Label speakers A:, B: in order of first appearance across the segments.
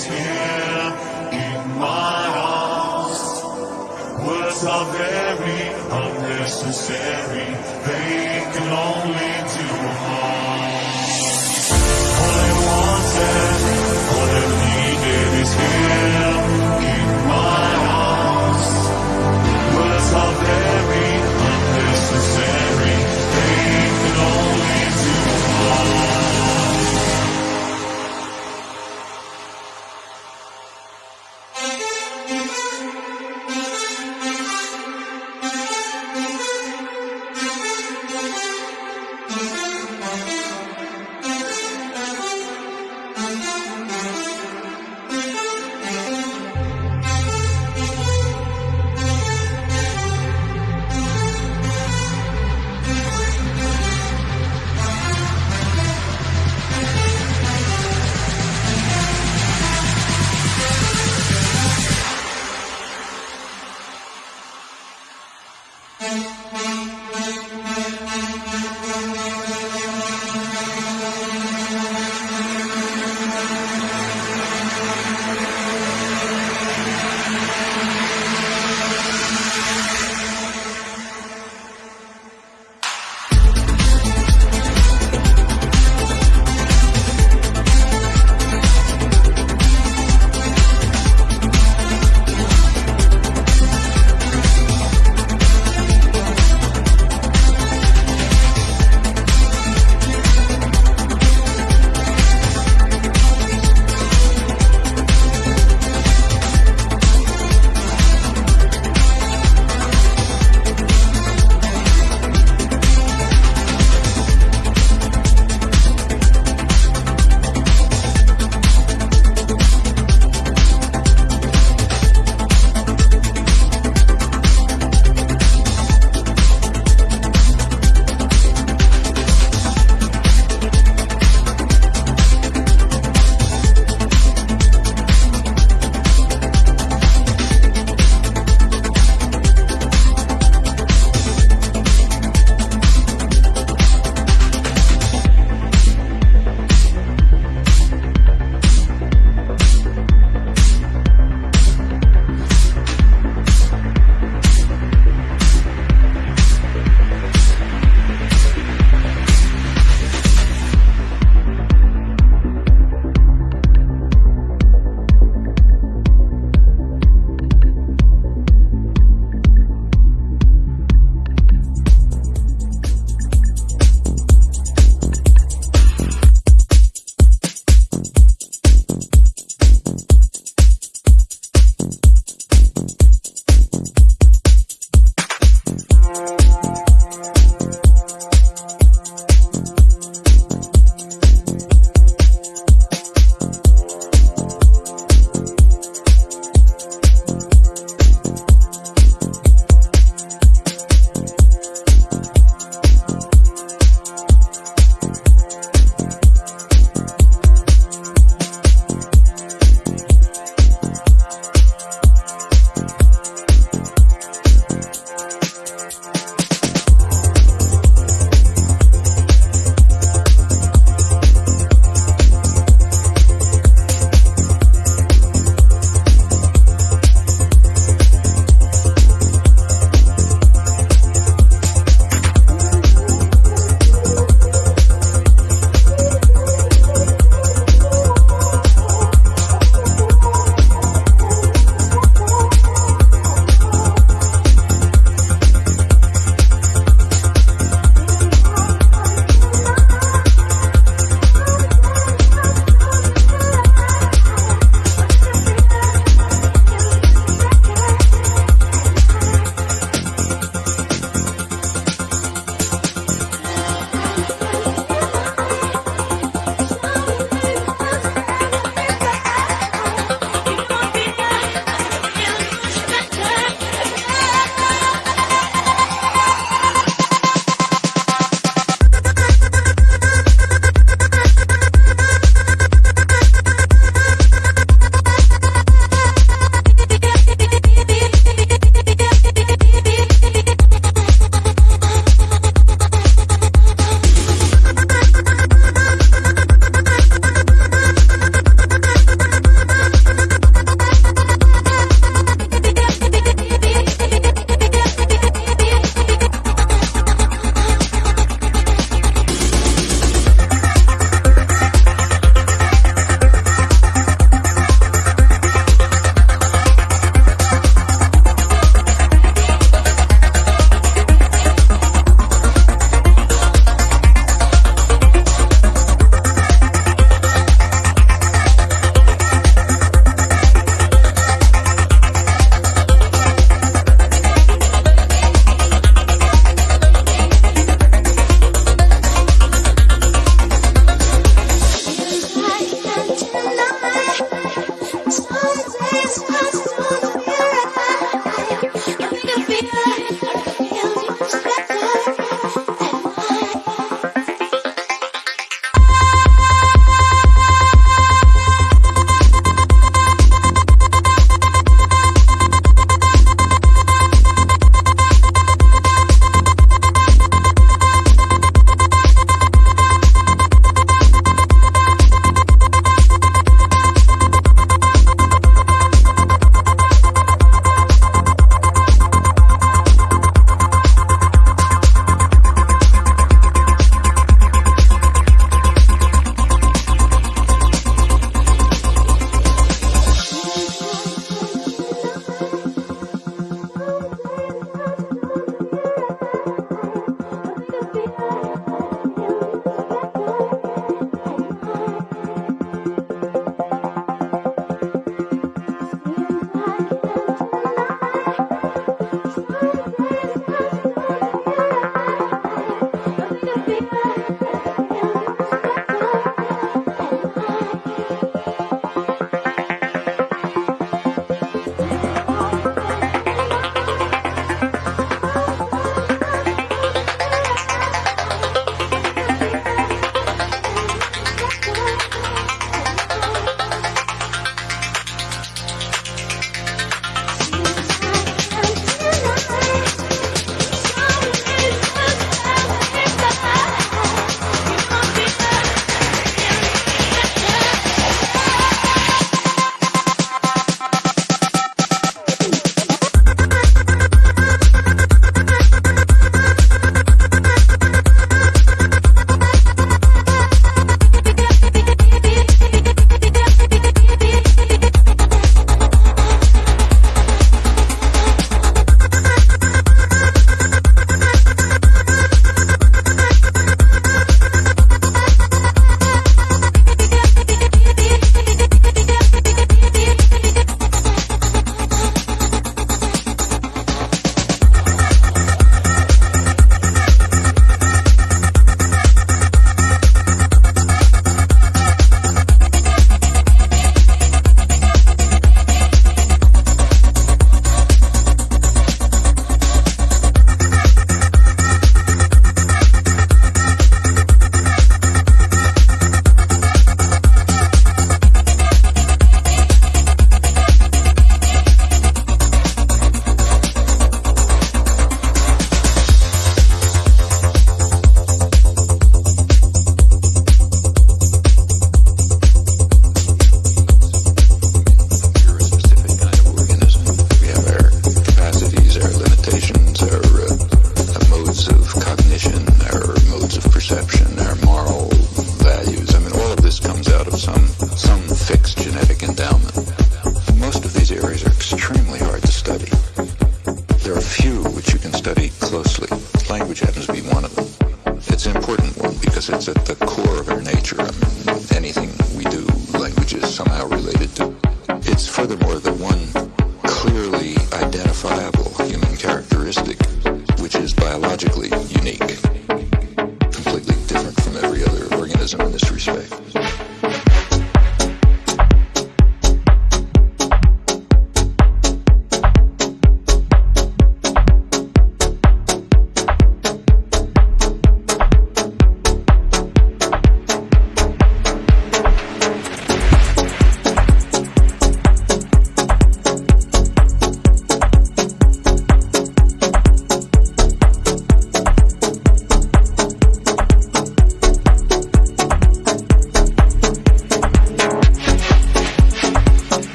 A: is here in my arms. Words are very unnecessary, they can only do harm. All I wanted, all I needed is
B: here.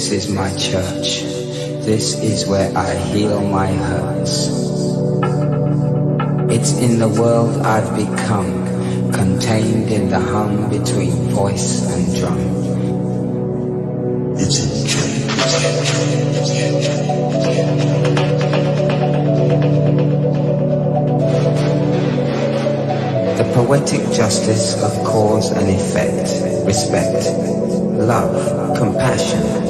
C: This is my church. This is where I heal my hurts. It's in the world I've become, contained in the hum between voice and drum. It's in The poetic justice of cause and effect, respect, love, compassion.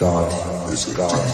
C: God is God.